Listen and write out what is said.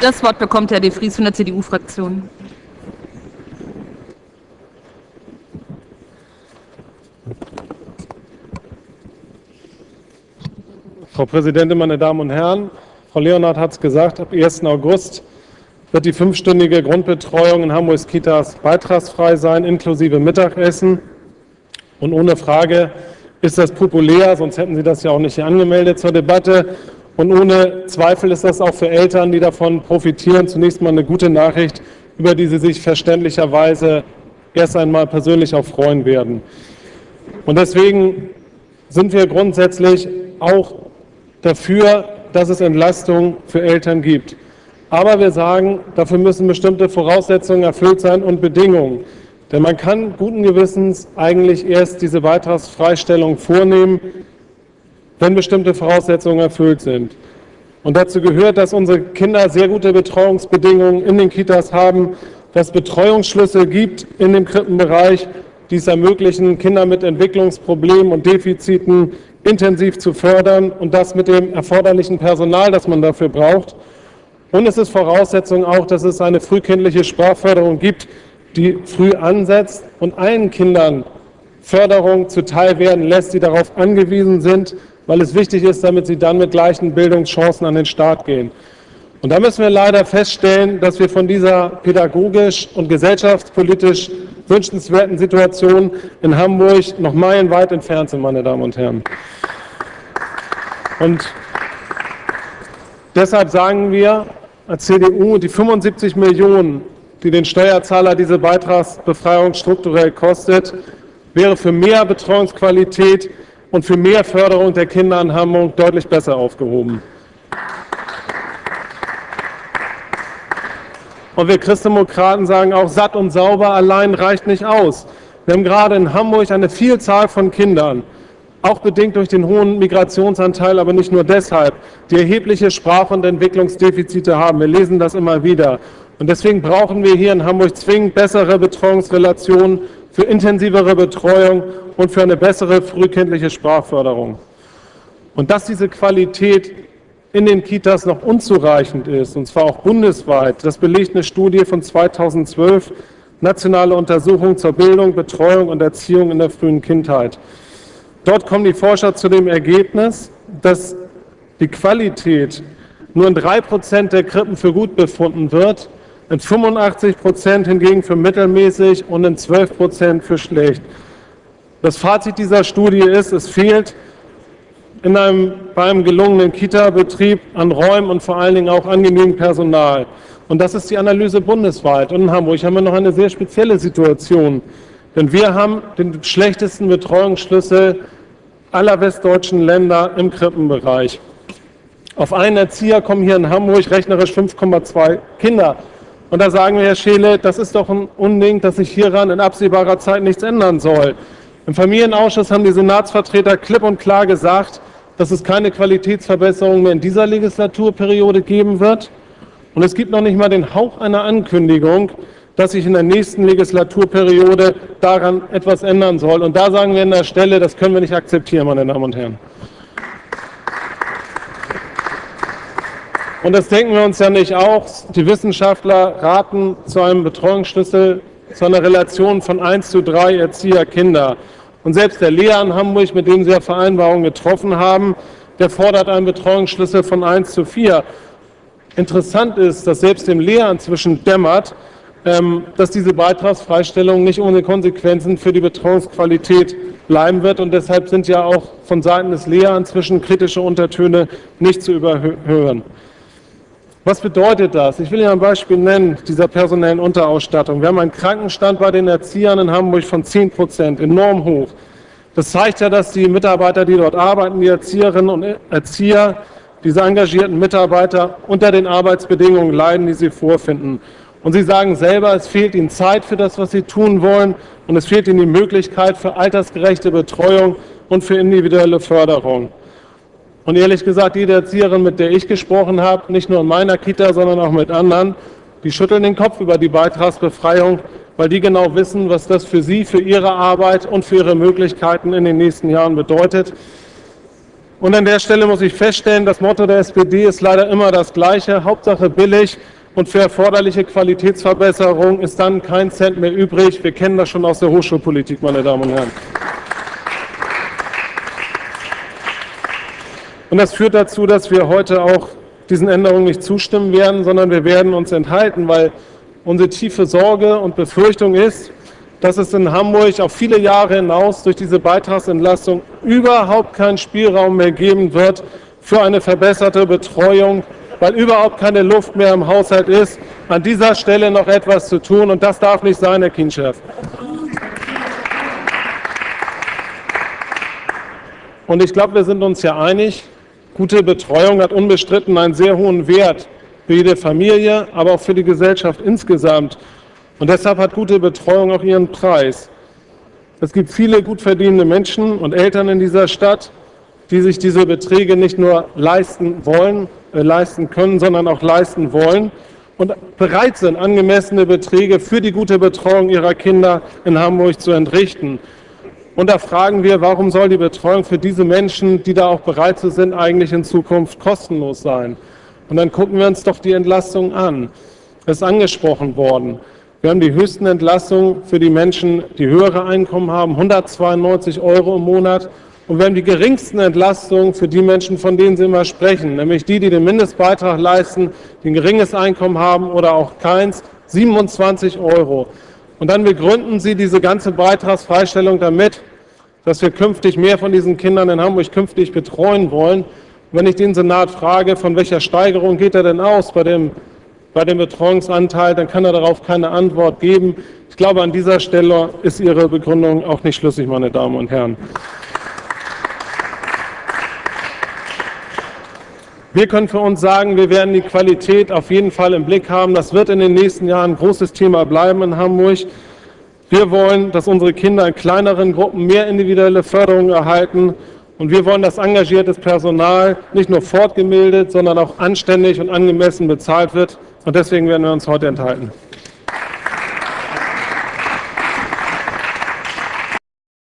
Das Wort bekommt Herr de Vries von der CDU-Fraktion. Frau Präsidentin, meine Damen und Herren! Frau Leonhardt hat es gesagt, ab 1. August wird die fünfstündige Grundbetreuung in Hamburgs Kitas beitragsfrei sein, inklusive Mittagessen. Und ohne Frage ist das populär, sonst hätten Sie das ja auch nicht hier angemeldet zur Debatte. Und ohne Zweifel ist das auch für Eltern, die davon profitieren, zunächst mal eine gute Nachricht, über die sie sich verständlicherweise erst einmal persönlich auch freuen werden. Und deswegen sind wir grundsätzlich auch dafür, dass es Entlastung für Eltern gibt. Aber wir sagen, dafür müssen bestimmte Voraussetzungen erfüllt sein und Bedingungen. Denn man kann guten Gewissens eigentlich erst diese Beitragsfreistellung vornehmen, wenn bestimmte Voraussetzungen erfüllt sind. Und dazu gehört, dass unsere Kinder sehr gute Betreuungsbedingungen in den Kitas haben, dass Betreuungsschlüssel gibt in dem Krippenbereich, die es ermöglichen, Kinder mit Entwicklungsproblemen und Defiziten intensiv zu fördern und das mit dem erforderlichen Personal, das man dafür braucht. Und es ist Voraussetzung auch, dass es eine frühkindliche Sprachförderung gibt, die früh ansetzt und allen Kindern Förderung zuteil werden lässt, die darauf angewiesen sind, weil es wichtig ist, damit sie dann mit gleichen Bildungschancen an den Start gehen. Und da müssen wir leider feststellen, dass wir von dieser pädagogisch und gesellschaftspolitisch wünschenswerten Situation in Hamburg noch meilenweit entfernt sind, meine Damen und Herren. Und deshalb sagen wir als CDU, die 75 Millionen, die den Steuerzahler diese Beitragsbefreiung strukturell kostet, wäre für mehr Betreuungsqualität und für mehr Förderung der Kinder in Hamburg deutlich besser aufgehoben. Und wir Christdemokraten sagen auch, satt und sauber allein reicht nicht aus. Wir haben gerade in Hamburg eine Vielzahl von Kindern, auch bedingt durch den hohen Migrationsanteil, aber nicht nur deshalb, die erhebliche Sprach- und Entwicklungsdefizite haben. Wir lesen das immer wieder. Und deswegen brauchen wir hier in Hamburg zwingend bessere Betreuungsrelationen für intensivere Betreuung und für eine bessere frühkindliche Sprachförderung. Und dass diese Qualität in den Kitas noch unzureichend ist, und zwar auch bundesweit, das belegt eine Studie von 2012, Nationale Untersuchung zur Bildung, Betreuung und Erziehung in der frühen Kindheit. Dort kommen die Forscher zu dem Ergebnis, dass die Qualität nur in drei Prozent der Krippen für gut befunden wird in 85 Prozent hingegen für mittelmäßig und in 12 Prozent für schlecht. Das Fazit dieser Studie ist, es fehlt in einem, bei einem gelungenen Kita-Betrieb an Räumen und vor allen Dingen auch an genügend Personal. Und das ist die Analyse bundesweit. Und in Hamburg haben wir noch eine sehr spezielle Situation. Denn wir haben den schlechtesten Betreuungsschlüssel aller westdeutschen Länder im Krippenbereich. Auf einen Erzieher kommen hier in Hamburg rechnerisch 5,2 Kinder. Und da sagen wir, Herr Scheele, das ist doch ein Unding, dass sich hieran in absehbarer Zeit nichts ändern soll. Im Familienausschuss haben die Senatsvertreter klipp und klar gesagt, dass es keine Qualitätsverbesserung mehr in dieser Legislaturperiode geben wird. Und es gibt noch nicht mal den Hauch einer Ankündigung, dass sich in der nächsten Legislaturperiode daran etwas ändern soll. Und da sagen wir an der Stelle, das können wir nicht akzeptieren, meine Damen und Herren. Und das denken wir uns ja nicht auch. Die Wissenschaftler raten zu einem Betreuungsschlüssel zu einer Relation von 1 zu 3 Erzieher-Kinder. Und selbst der Lehrer in Hamburg, mit dem Sie ja Vereinbarungen getroffen haben, der fordert einen Betreuungsschlüssel von 1 zu 4. Interessant ist, dass selbst dem Lehrer inzwischen dämmert, ähm, dass diese Beitragsfreistellung nicht ohne Konsequenzen für die Betreuungsqualität bleiben wird. Und deshalb sind ja auch von Seiten des Lehrers inzwischen kritische Untertöne nicht zu überhören. Was bedeutet das? Ich will Ihnen ein Beispiel nennen dieser personellen Unterausstattung. Wir haben einen Krankenstand bei den Erziehern in Hamburg von 10 Prozent, enorm hoch. Das zeigt ja, dass die Mitarbeiter, die dort arbeiten, die Erzieherinnen und Erzieher, diese engagierten Mitarbeiter unter den Arbeitsbedingungen leiden, die sie vorfinden. Und sie sagen selber, es fehlt ihnen Zeit für das, was sie tun wollen und es fehlt ihnen die Möglichkeit für altersgerechte Betreuung und für individuelle Förderung. Und ehrlich gesagt, jede Erzieherin, mit der ich gesprochen habe, nicht nur in meiner Kita, sondern auch mit anderen, die schütteln den Kopf über die Beitragsbefreiung, weil die genau wissen, was das für sie, für ihre Arbeit und für ihre Möglichkeiten in den nächsten Jahren bedeutet. Und an der Stelle muss ich feststellen, das Motto der SPD ist leider immer das gleiche, Hauptsache billig und für erforderliche Qualitätsverbesserung ist dann kein Cent mehr übrig. Wir kennen das schon aus der Hochschulpolitik, meine Damen und Herren. Und das führt dazu, dass wir heute auch diesen Änderungen nicht zustimmen werden, sondern wir werden uns enthalten, weil unsere tiefe Sorge und Befürchtung ist, dass es in Hamburg auf viele Jahre hinaus durch diese Beitragsentlastung überhaupt keinen Spielraum mehr geben wird für eine verbesserte Betreuung, weil überhaupt keine Luft mehr im Haushalt ist, an dieser Stelle noch etwas zu tun. Und das darf nicht sein, Herr Kienchef. Und ich glaube, wir sind uns ja einig, gute Betreuung hat unbestritten einen sehr hohen Wert für jede Familie, aber auch für die Gesellschaft insgesamt. Und deshalb hat gute Betreuung auch ihren Preis. Es gibt viele gut verdienende Menschen und Eltern in dieser Stadt, die sich diese Beträge nicht nur leisten wollen, äh, leisten können, sondern auch leisten wollen und bereit sind, angemessene Beträge für die gute Betreuung ihrer Kinder in Hamburg zu entrichten. Und da fragen wir, warum soll die Betreuung für diese Menschen, die da auch bereit sind, eigentlich in Zukunft kostenlos sein? Und dann gucken wir uns doch die Entlastung an. Es ist angesprochen worden. Wir haben die höchsten Entlastungen für die Menschen, die höhere Einkommen haben, 192 Euro im Monat. Und wir haben die geringsten Entlastungen für die Menschen, von denen Sie immer sprechen, nämlich die, die den Mindestbeitrag leisten, die ein geringes Einkommen haben oder auch keins, 27 Euro. Und dann begründen Sie diese ganze Beitragsfreistellung damit, dass wir künftig mehr von diesen Kindern in Hamburg künftig betreuen wollen. Wenn ich den Senat frage, von welcher Steigerung geht er denn aus bei dem bei dem Betreuungsanteil, dann kann er darauf keine Antwort geben. Ich glaube, an dieser Stelle ist Ihre Begründung auch nicht schlüssig, meine Damen und Herren. Wir können für uns sagen, wir werden die Qualität auf jeden Fall im Blick haben. Das wird in den nächsten Jahren ein großes Thema bleiben in Hamburg. Wir wollen, dass unsere Kinder in kleineren Gruppen mehr individuelle Förderung erhalten. Und wir wollen, dass engagiertes Personal nicht nur fortgemeldet, sondern auch anständig und angemessen bezahlt wird. Und deswegen werden wir uns heute enthalten.